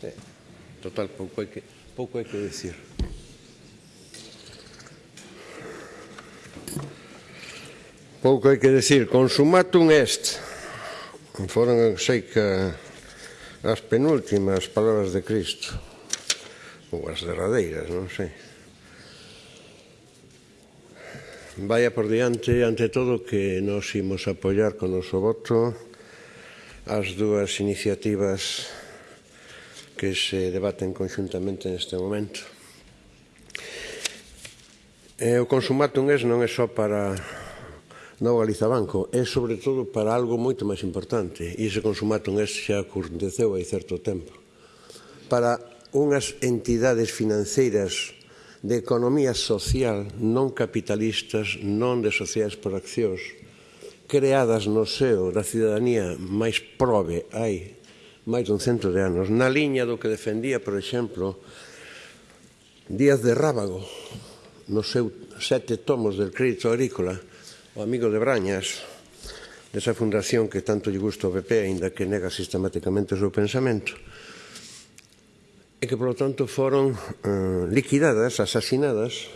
Sí. Total, pouco hai que, pouco hai que decir. Pouco hai que decir. Consumatum est. Foron, sei que as penúltimas palabras de Cristo. Ou as derradeiras, non sei. Vaya por diante, ante todo, que nos imos apoiar con o noso voto as dúas iniciativas que se debaten conxuntamente neste momento. E o consumatum es non é só para Nova Galizabanco, é sobre todo para algo moito máis importante, e ese consumatum es xa aconteceu hai certo tempo, para unhas entidades financeiras de economía social non capitalistas, non de sociedades por accións, creadas no seo da cidadanía máis prove hai máis dun cento de anos, na liña do que defendía, por exemplo, Díaz de Rábago, no seu sete tomos del crédito agrícola, o amigo de Brañas, desa fundación que tanto lle gusta ao PP, aínda que nega sistemáticamente o seu pensamento, e que, polo tanto, foron eh, liquidadas, asasinadas,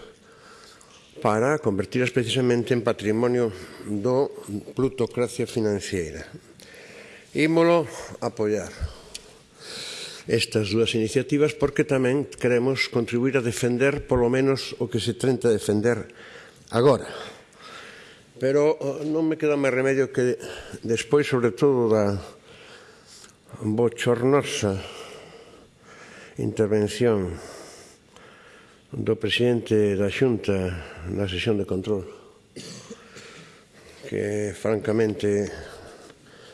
para convertiras precisamente en patrimonio do plutocracia financiera, ímolo apoiar estas dúas iniciativas porque tamén queremos contribuir a defender polo menos o que se tenta defender agora. Pero eh, non me queda máis remedio que despois, sobre todo, da bochornosa intervención do presidente da Xunta na sesión de control que francamente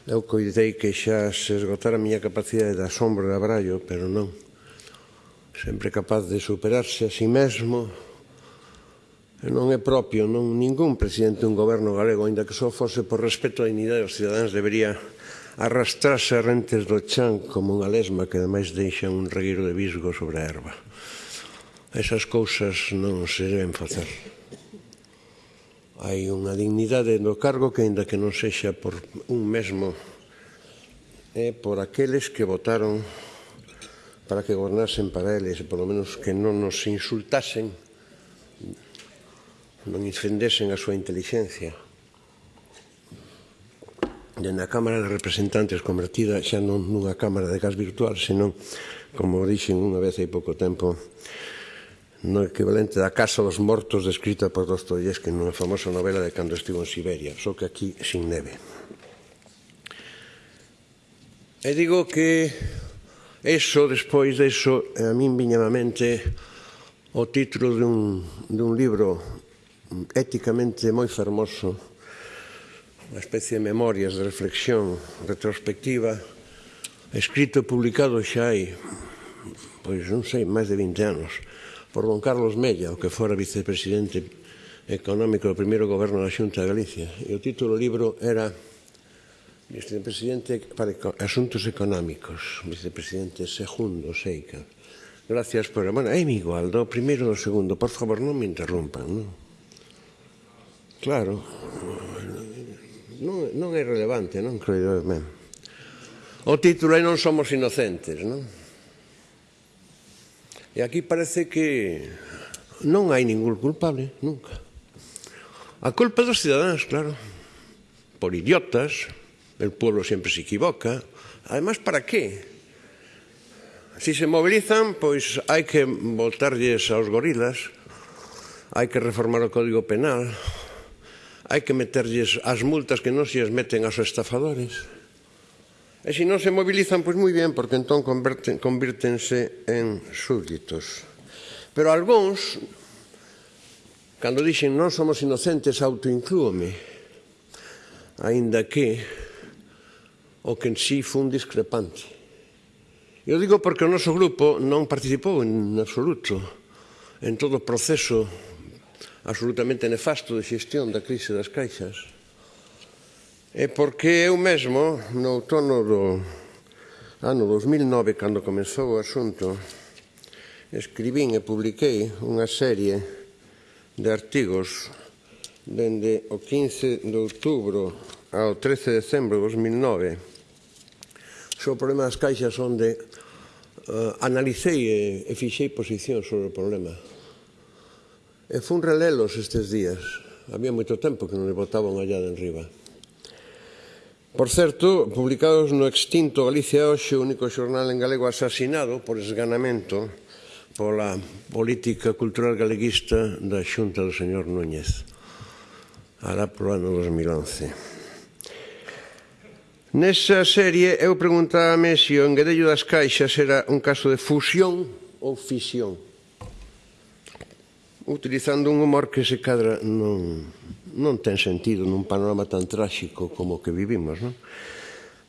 Eu coidei que xa se esgotara a miña capacidade de asombro e abrallo, pero non. Sempre capaz de superarse a si sí mesmo. E non é propio, non ningún presidente dun goberno galego, aínda que só fose por respeto á dignidade dos cidadáns, debería arrastrarse a rentes do chan como unha lesma que ademais deixa un reguiro de visgo sobre a erva. Esas cousas non se deben facer hai unha dignidade no cargo que, ainda que non sexa por un mesmo, é por aqueles que votaron para que gobernasen para eles, e polo menos que non nos insultasen, non infendesen a súa inteligencia. Dende a Cámara de Representantes convertida xa non nunha Cámara de Gas Virtual, senón, como dixen unha vez hai pouco tempo, no equivalente da Casa dos Mortos descrita por Dostoyevsky nunha famosa novela de cando estivo en Siberia, só que aquí sin neve. E digo que eso, despois deso, a min viña a mente o título dun, dun libro éticamente moi fermoso, unha especie de memorias de reflexión retrospectiva, escrito e publicado xa hai, pois non sei, máis de 20 anos, por don Carlos Mella, o que fora vicepresidente económico do primeiro goberno da Xunta de Galicia. E o título do libro era Vicepresidente para Asuntos Económicos, vicepresidente segundo, Seica. Gracias por... Bueno, é mi igual, do primeiro do segundo. Por favor, non me interrompan, non? Claro, non, non é relevante, non creo ben. O título é Non somos inocentes, non? E aquí parece que non hai ningún culpable, nunca. A culpa dos cidadáns, claro, por idiotas, el pueblo sempre se equivoca. Además, para qué? Si se movilizan, pois hai que voltarlles aos gorilas, hai que reformar o Código Penal, hai que meterlles as multas que non se as meten aos estafadores. E se non se mobilizan, pois moi ben, porque entón converten, convírtense en súbditos. Pero algúns, cando dixen non somos inocentes, autoinclúome, aínda que o que en sí fun discrepante. Eu digo porque o noso grupo non participou en absoluto en todo o proceso absolutamente nefasto de xestión da crise das caixas É porque eu mesmo, no outono do ano 2009, cando comezou o asunto, escribín e publiquei unha serie de artigos dende o 15 de outubro ao 13 de decembro de 2009 sobre o problema das caixas onde uh, analicei e, e fixei posición sobre o problema. E fun relelos estes días. Había moito tempo que non le botaban allá de enriba. Por certo, publicados no extinto Galicia Oxe, o único xornal en galego asasinado por esganamento pola política cultural galeguista da xunta do señor Núñez, alá pro ano 2011. Nesa serie eu preguntábame se o enguedello das caixas era un caso de fusión ou fisión, utilizando un humor que se cadra non, non ten sentido nun panorama tan tráxico como o que vivimos, non?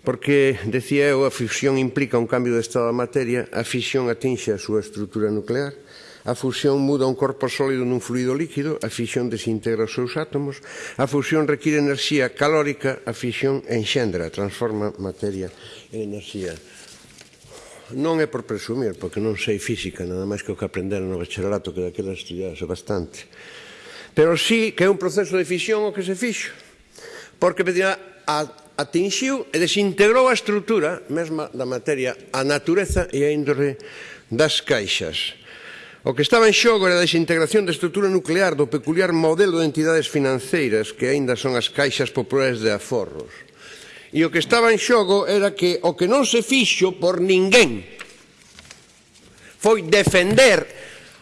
Porque, decía eu, a fisión implica un cambio de estado da materia, a fisión atinxe a súa estrutura nuclear, a fusión muda un corpo sólido nun fluido líquido, a fisión desintegra os seus átomos, a fusión require enerxía calórica, a fisión enxendra, transforma materia en enerxía. Non é por presumir, porque non sei física, nada máis que o que aprender no bacharelato, que daquela estudiase bastante Pero sí que é un proceso de fisión o que se fixo, porque Medina atinxiu e desintegrou a estrutura mesma da materia, a natureza e a índole das caixas. O que estaba en xogo era a desintegración da estrutura nuclear do peculiar modelo de entidades financeiras que aínda son as caixas populares de aforros. E o que estaba en xogo era que o que non se fixo por ninguén foi defender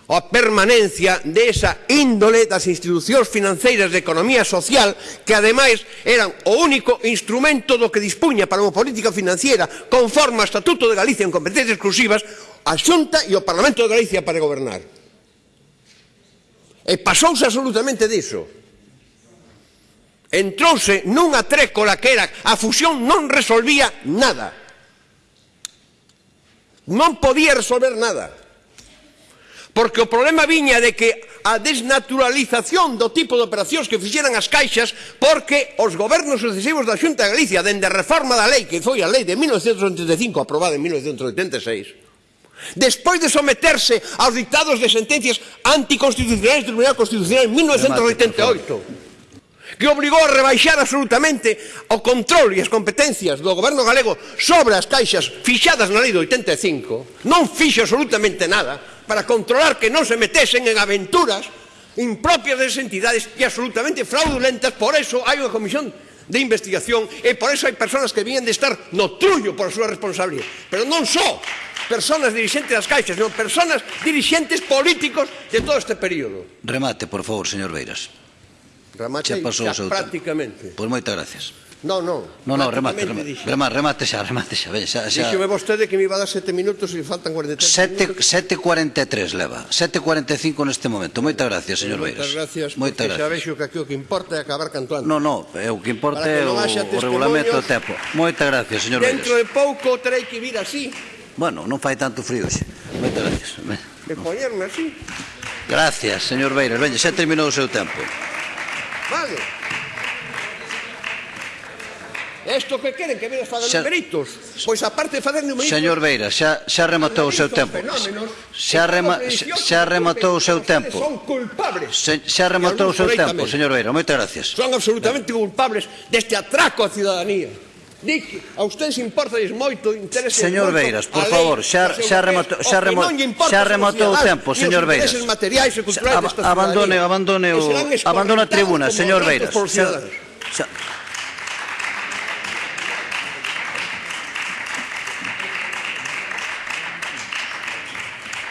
a permanencia desa índole das institucións financeiras de economía social que ademais eran o único instrumento do que dispuña para unha política financiera conforme ao Estatuto de Galicia en competencias exclusivas a Xunta e o Parlamento de Galicia para gobernar. E pasouse absolutamente diso. Entrouse nunha trécola que era a fusión non resolvía nada. Non podía resolver nada. Porque o problema viña de que a desnaturalización do tipo de operacións que fixeran as caixas porque os gobernos sucesivos da Xunta de Galicia dende a reforma da lei, que foi a lei de 1985 aprobada en 1986 despois de someterse aos dictados de sentencias anticonstitucionais do Tribunal Constitucional en 1988 que obrigou a rebaixar absolutamente o control e as competencias do goberno galego sobre as caixas fixadas na lei do 85 non fixe absolutamente nada para controlar que non se metesen en aventuras impropias de entidades e absolutamente fraudulentas. Por eso hai unha comisión de investigación e por eso hai persoas que viñen de estar no trullo por a súa responsabilidade. Pero non só persoas dirigentes das caixas, non persoas dirigentes políticos de todo este período. Remate, por favor, señor Beiras. Remate xa, pasou xa, prácticamente. Pois moitas gracias. Non, non. Non, non, remate, remate, remate, remate xa, remate xa, ben, xa, xa. Díxeme vostede que me iba a dar sete minutos e faltan 43 7, minutos. 7.43 leva, 7.45 neste momento. Moitas gracias, señor Beiras. Moitas gracias, Moitas gracias. xa vexo que aquí o que importa é acabar cantando. Non, non, é o que importa é o, o regulamento do tempo. Moitas gracias, señor Beiras. Dentro de pouco terei que vir así. Bueno, non fai tanto frío xe. Moitas gracias. De poñerme así. Gracias, señor Beiras. Veña, xa terminou o seu tempo. Vale. Isto que queren que vengas facer numeritos. Pois aparte de fazer numeritos. Señor Beira, xa xa rematou o seu tempo. Xa rema, xa rematou o seu tempo. Son culpables. Se, xa rematou o seu tempo, señor Beira. Moitas gracias. Son absolutamente culpables deste atraco á ciudadanía. Di que a ustedes importa moito interese Señor moito Beiras, por favor, xa, xa, rematou, xa, remo, xa rematou o tempo, señor Beiras. Materiais e culturais abandone, abandone, o, abandone a tribuna, señor Beiras. Xa, xa,